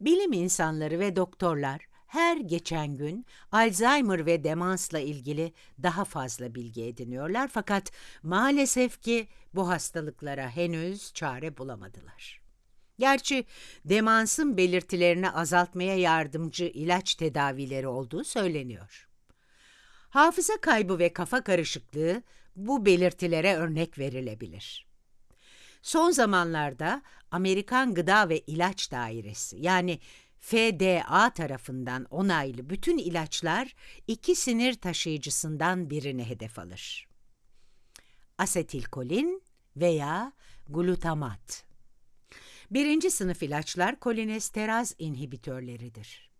Bilim insanları ve doktorlar her geçen gün Alzheimer ve demansla ilgili daha fazla bilgi ediniyorlar fakat maalesef ki bu hastalıklara henüz çare bulamadılar. Gerçi demansın belirtilerini azaltmaya yardımcı ilaç tedavileri olduğu söyleniyor. Hafıza kaybı ve kafa karışıklığı bu belirtilere örnek verilebilir. Son zamanlarda Amerikan Gıda ve İlaç Dairesi yani FDA tarafından onaylı bütün ilaçlar iki sinir taşıyıcısından birini hedef alır. Asetilkolin veya glutamat. Birinci sınıf ilaçlar kolinesteraz inhibitörleridir.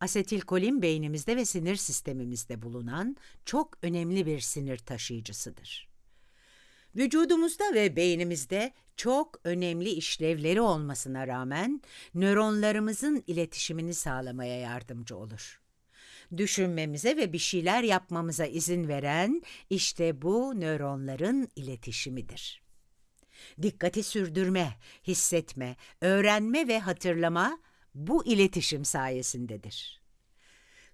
Asetilkolin beynimizde ve sinir sistemimizde bulunan çok önemli bir sinir taşıyıcısıdır. Vücudumuzda ve beynimizde çok önemli işlevleri olmasına rağmen nöronlarımızın iletişimini sağlamaya yardımcı olur. Düşünmemize ve bir şeyler yapmamıza izin veren işte bu nöronların iletişimidir. Dikkati sürdürme, hissetme, öğrenme ve hatırlama bu iletişim sayesindedir.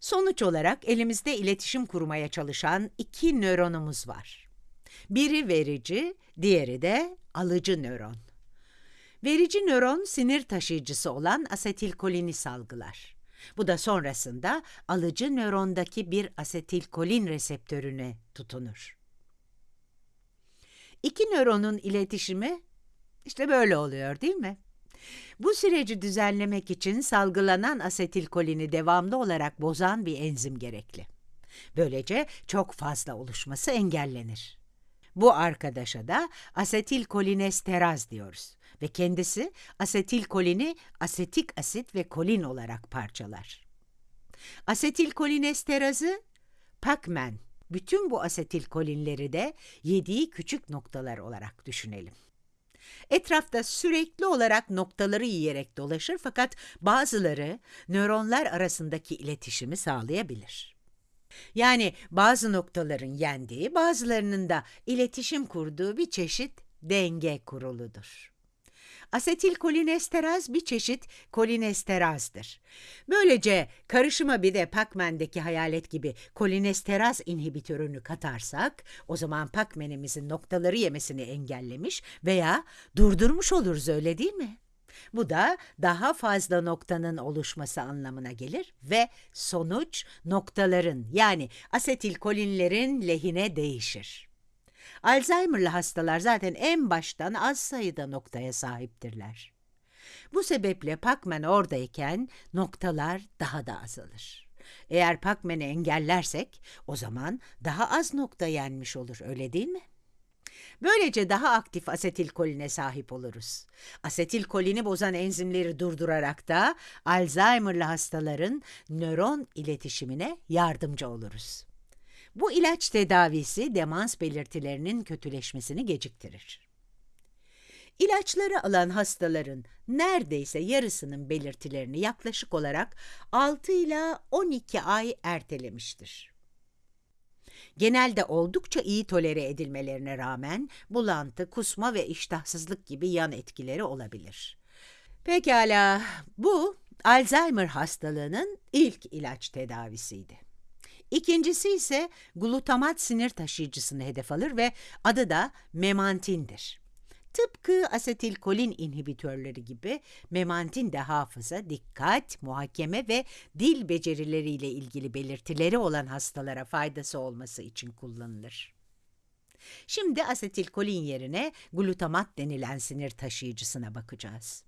Sonuç olarak elimizde iletişim kurmaya çalışan iki nöronumuz var. Biri verici, diğeri de alıcı nöron. Verici nöron sinir taşıyıcısı olan asetilkolini salgılar. Bu da sonrasında alıcı nörondaki bir asetilkolin reseptörüne tutunur. İki nöronun iletişimi işte böyle oluyor değil mi? Bu süreci düzenlemek için salgılanan asetilkolini devamlı olarak bozan bir enzim gerekli. Böylece çok fazla oluşması engellenir. Bu arkadaşa da asetilkolinesteraz diyoruz ve kendisi asetilkolini asetik asit ve kolin olarak parçalar. Asetilkolinesterazı Pacman bütün bu asetilkolinleri de yediği küçük noktalar olarak düşünelim. Etrafta sürekli olarak noktaları yiyerek dolaşır fakat bazıları nöronlar arasındaki iletişimi sağlayabilir. Yani bazı noktaların yendiği, bazılarının da iletişim kurduğu bir çeşit denge kuruludur. Asetilkolinesteraz bir çeşit kolinesterazdır. Böylece karışıma bir de Pacman'deki hayalet gibi kolinesteraz inhibitörünü katarsak, o zaman Pacman'imizin noktaları yemesini engellemiş veya durdurmuş oluruz öyle değil mi? Bu da daha fazla noktanın oluşması anlamına gelir ve sonuç noktaların yani asetilkolinlerin lehine değişir. Alzheimer'lı hastalar zaten en baştan az sayıda noktaya sahiptirler. Bu sebeple Pacman oradayken noktalar daha da azalır. Eğer Pacman'ı engellersek o zaman daha az nokta yenmiş olur öyle değil mi? Böylece daha aktif asetilkoline sahip oluruz. Asetilkolini bozan enzimleri durdurarak da Alzheimer'lı hastaların nöron iletişimine yardımcı oluruz. Bu ilaç tedavisi demans belirtilerinin kötüleşmesini geciktirir. İlaçları alan hastaların neredeyse yarısının belirtilerini yaklaşık olarak 6 ila 12 ay ertelemiştir. Genelde oldukça iyi tolere edilmelerine rağmen bulantı, kusma ve iştahsızlık gibi yan etkileri olabilir. Pekala, bu Alzheimer hastalığının ilk ilaç tedavisiydi. İkincisi ise glutamat sinir taşıyıcısını hedef alır ve adı da memantindir. Tıpkı asetilkolin inhibitörleri gibi memantin de hafıza, dikkat, muhakeme ve dil becerileriyle ilgili belirtileri olan hastalara faydası olması için kullanılır. Şimdi asetilkolin yerine glutamat denilen sinir taşıyıcısına bakacağız.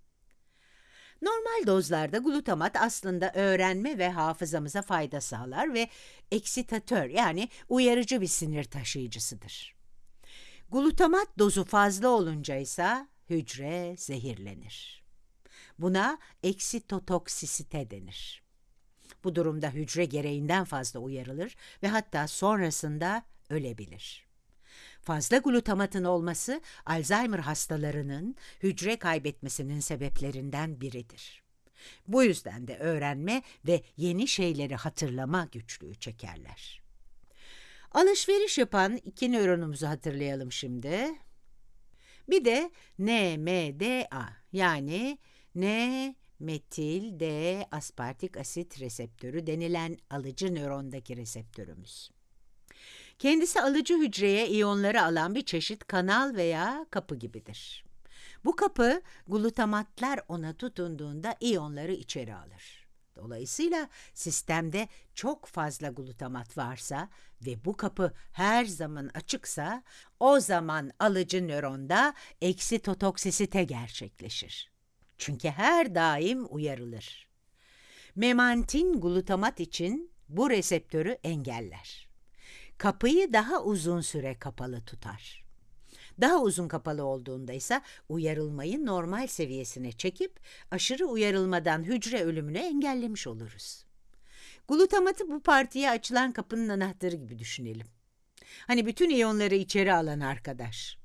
Normal dozlarda glutamat aslında öğrenme ve hafızamıza fayda sağlar ve eksitatör yani uyarıcı bir sinir taşıyıcısıdır. Glutamat dozu fazla olunca ise hücre zehirlenir. Buna eksitotoksisite denir. Bu durumda hücre gereğinden fazla uyarılır ve hatta sonrasında ölebilir. Fazla glutamatın olması Alzheimer hastalarının hücre kaybetmesinin sebeplerinden biridir. Bu yüzden de öğrenme ve yeni şeyleri hatırlama güçlüğü çekerler. Alışveriş yapan iki nöronumuzu hatırlayalım şimdi. Bir de NMDA yani metil D aspartik asit reseptörü denilen alıcı nörondaki reseptörümüz. Kendisi alıcı hücreye iyonları alan bir çeşit kanal veya kapı gibidir. Bu kapı glutamatlar ona tutunduğunda iyonları içeri alır. Dolayısıyla sistemde çok fazla glutamat varsa ve bu kapı her zaman açıksa o zaman alıcı nöronda eksitotoksisite gerçekleşir. Çünkü her daim uyarılır. Memantin glutamat için bu reseptörü engeller. Kapıyı daha uzun süre kapalı tutar. Daha uzun kapalı olduğunda ise uyarılmayı normal seviyesine çekip aşırı uyarılmadan hücre ölümünü engellemiş oluruz. Glutamatı bu partiye açılan kapının anahtarı gibi düşünelim. Hani bütün iyonları içeri alan arkadaş.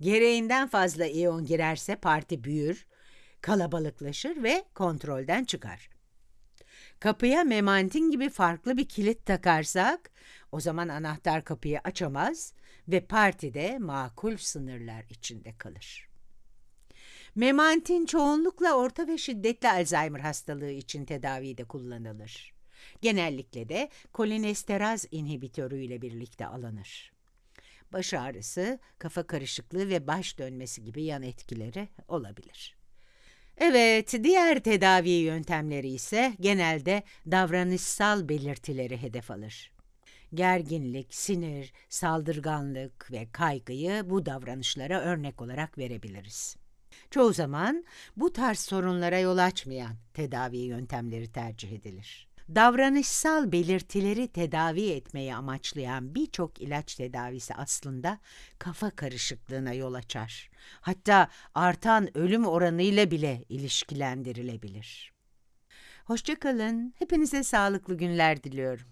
Gereğinden fazla iyon girerse parti büyür, kalabalıklaşır ve kontrolden çıkar. Kapıya memantin gibi farklı bir kilit takarsak, o zaman anahtar kapıyı açamaz ve partide makul sınırlar içinde kalır. Memantin çoğunlukla orta ve şiddetli Alzheimer hastalığı için tedavide kullanılır. Genellikle de kolinesteraz inhibitörü ile birlikte alınır. Baş ağrısı, kafa karışıklığı ve baş dönmesi gibi yan etkileri olabilir. Evet, diğer tedavi yöntemleri ise genelde davranışsal belirtileri hedef alır. Gerginlik, sinir, saldırganlık ve kaygıyı bu davranışlara örnek olarak verebiliriz. Çoğu zaman bu tarz sorunlara yol açmayan tedavi yöntemleri tercih edilir. Davranışsal belirtileri tedavi etmeyi amaçlayan birçok ilaç tedavisi aslında kafa karışıklığına yol açar. Hatta artan ölüm oranıyla bile ilişkilendirilebilir. Hoşçakalın. Hepinize sağlıklı günler diliyorum.